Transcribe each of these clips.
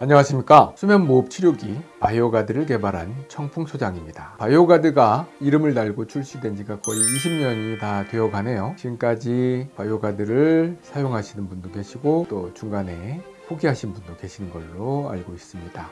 안녕하십니까. 수면무호흡 치료기 바이오가드를 개발한 청풍소장입니다. 바이오가드가 이름을 달고 출시된 지가 거의 20년이 다 되어 가네요. 지금까지 바이오가드를 사용하시는 분도 계시고 또 중간에 포기하신 분도 계신 걸로 알고 있습니다.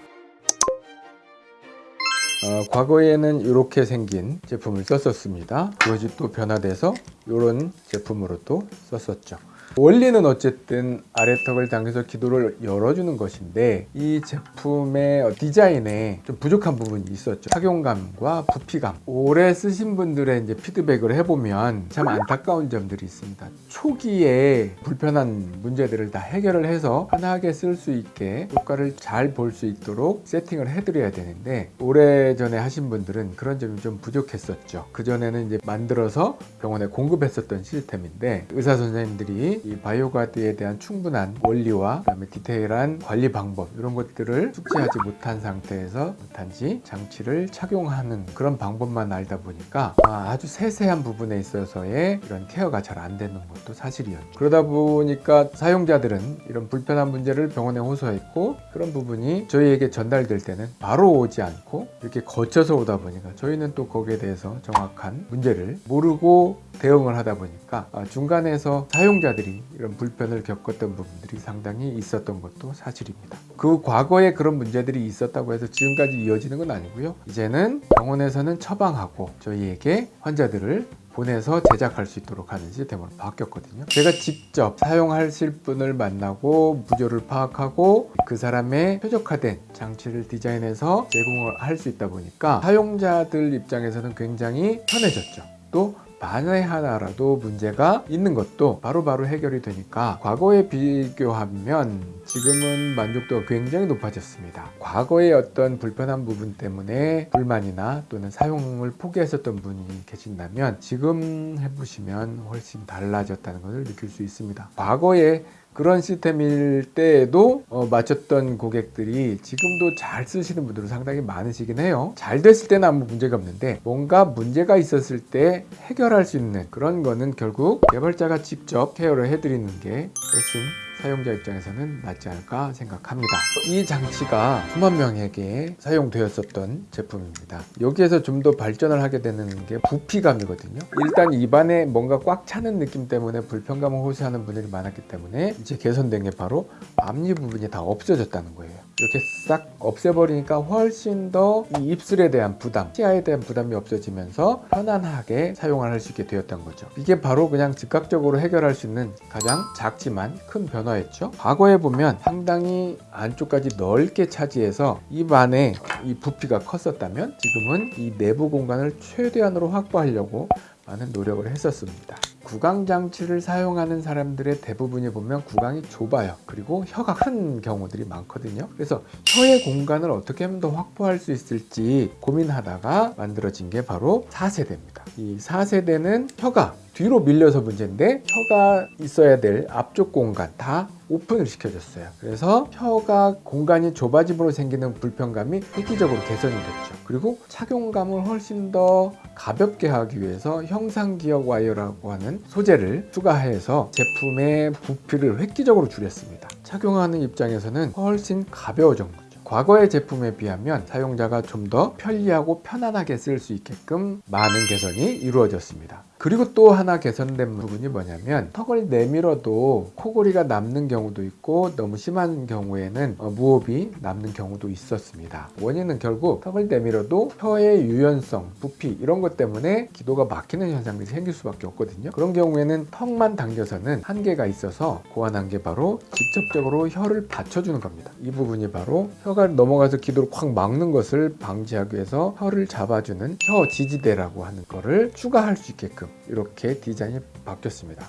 어, 과거에는 이렇게 생긴 제품을 썼었습니다. 그것이 또 변화돼서 이런 제품으로 또 썼었죠 원리는 어쨌든 아래턱을 당겨서 기도를 열어주는 것인데 이 제품의 디자인에 좀 부족한 부분이 있었죠. 착용감과 부피감. 오래 쓰신 분들의 이제 피드백을 해보면 참 안타까운 점들이 있습니다. 초기에 불편한 문제들을 다 해결을 해서 편하게 쓸 수 있게 효과를 잘 볼 수 있도록 세팅을 해드려야 되는데 오래전에 하신 분들은 그런 점이 좀 부족했었죠. 그전에는 이제 만들어서 병원에 공급했었던 시스템인데 의사 선생님들이 이 바이오가드에 대한 충분한 원리와 그다음에 디테일한 관리 방법 이런 것들을 숙지하지 못한 상태에서 단지 장치를 착용하는 그런 방법만 알다 보니까 아주 세세한 부분에 있어서의 이런 케어가 잘 안 되는 것도 사실이었죠. 그러다 보니까 사용자들은 이런 불편한 문제를 병원에 호소했고 그런 부분이 저희에게 전달될 때는 바로 오지 않고 이렇게 거쳐서 오다 보니까 저희는 또 거기에 대해서 정확한 문제를 모르고 대응을 하다 보니까 중간에서 사용자들이 이런 불편을 겪었던 부분들이 상당히 있었던 것도 사실입니다. 그 과거에 그런 문제들이 있었다고 해서 지금까지 이어지는 건 아니고요. 이제는 병원에서는 처방하고 저희에게 환자들을 보내서 제작할 수 있도록 하는 시스템으로 바뀌었거든요 제가 직접 사용하실 분을 만나고 무조를 파악하고 그 사람의 최적화된 장치를 디자인해서 제공을 할 수 있다 보니까 사용자들 입장에서는 굉장히 편해졌죠 또 만에 하나라도 문제가 있는 것도 바로바로 바로 해결이 되니까 과거에 비교하면 지금은 만족도가 굉장히 높아졌습니다. 과거의 어떤 불편한 부분 때문에 불만이나 또는 사용을 포기했었던 분이 계신다면 지금 해보시면 훨씬 달라졌다는 것을 느낄 수 있습니다. 과거에 그런 시스템일 때에도 어, 맞췄던 고객들이 지금도 잘 쓰시는 분들은 상당히 많으시긴 해요. 잘 됐을 때는 아무 문제가 없는데 뭔가 문제가 있었을 때 해결할 수 있는 그런 거는 결국 개발자가 직접 케어를 해드리는 게 훨씬 사용자 입장에서는 낫지 않을까 생각합니다. 이 장치가 수만 명에게 사용되었었던 제품입니다. 여기에서 좀 더 발전을 하게 되는 게 부피감이거든요. 일단 입안에 뭔가 꽉 차는 느낌 때문에 불편감을 호소하는 분들이 많았기 때문에 이제 개선된 게 바로 앞니 부분이 다 없어졌다는 거예요. 이렇게 싹 없애버리니까 훨씬 더 이 입술에 대한 부담, 치아에 대한 부담이 없어지면서 편안하게 사용을 할 수 있게 되었던 거죠. 이게 바로 그냥 즉각적으로 해결할 수 있는 가장 작지만 큰 변화 였죠. 과거에 보면 상당히 안쪽까지 넓게 차지해서 입 안에 이 부피가 컸었다면 지금은 이 내부 공간을 최대한으로 확보하려고 많은 노력을 했었습니다. 구강 장치를 사용하는 사람들의 대부분이 보면 구강이 좁아요. 그리고 혀가 큰 경우들이 많거든요. 그래서 혀의 공간을 어떻게 하면 더 확보할 수 있을지 고민하다가 만들어진 게 바로 4세대입니다 이 4세대는 혀가 뒤로 밀려서 문제인데 혀가 있어야 될 앞쪽 공간 다 오픈을 시켜줬어요. 그래서 혀가 공간이 좁아짐으로 생기는 불편감이 획기적으로 개선이 됐죠. 그리고 착용감을 훨씬 더 가볍게 하기 위해서 형상기억 와이어라고 하는 소재를 추가해서 제품의 부피를 획기적으로 줄였습니다. 착용하는 입장에서는 훨씬 가벼워진 거죠 과거의 제품에 비하면 사용자가 좀 더 편리하고 편안하게 쓸 수 있게끔 많은 개선이 이루어졌습니다 그리고 또 하나 개선된 부분이 뭐냐면 턱을 내밀어도 코골이가 남는 경우도 있고 너무 심한 경우에는 어, 무호흡이 남는 경우도 있었습니다. 원인은 결국 턱을 내밀어도 혀의 유연성, 부피 이런 것 때문에 기도가 막히는 현상들이 생길 수밖에 없거든요. 그런 경우에는 턱만 당겨서는 한계가 있어서 고안한 게 바로 직접적으로 혀를 받쳐주는 겁니다. 이 부분이 바로 혀가 넘어가서 기도를 콱 막는 것을 방지하기 위해서 혀를 잡아주는 혀 지지대라고 하는 거를 추가할 수 있게끔 이렇게 디자인이 바뀌었습니다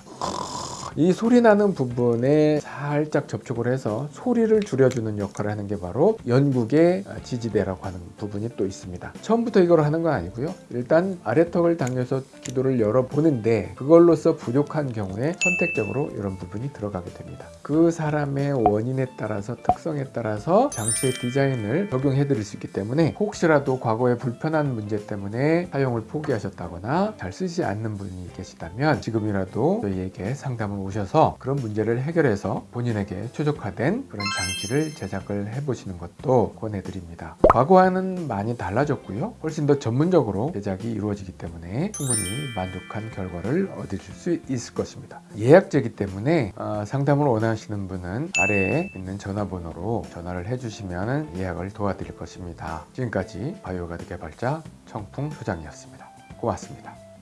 이 소리 나는 부분에 살짝 접촉을 해서 소리를 줄여주는 역할을 하는 게 바로 연국의 지지대라고 하는 부분이 또 있습니다. 처음부터 이걸 하는 건 아니고요. 일단 아래턱을 당겨서 기도를 열어보는데 그걸로서 부족한 경우에 선택적으로 이런 부분이 들어가게 됩니다. 그 사람의 원인에 따라서 특성에 따라서 장치의 디자인을 적용해 드릴 수 있기 때문에 혹시라도 과거에 불편한 문제 때문에 사용을 포기하셨다거나 잘 쓰지 않는 분이 계시다면 지금이라도 저희에게 상담을 오셔서 그런 문제를 해결해서 본인에게 최적화된 그런 장치를 제작을 해보시는 것도 권해드립니다. 과거와는 많이 달라졌고요. 훨씬 더 전문적으로 제작이 이루어지기 때문에 충분히 만족한 결과를 얻으실 수 있을 것입니다. 예약제이기 때문에 어, 상담을 원하시는 분은 아래에 있는 전화번호로 전화를 해주시면 예약을 도와드릴 것입니다. 지금까지 바이오가드 개발자 청풍 소장이었습니다. 고맙습니다.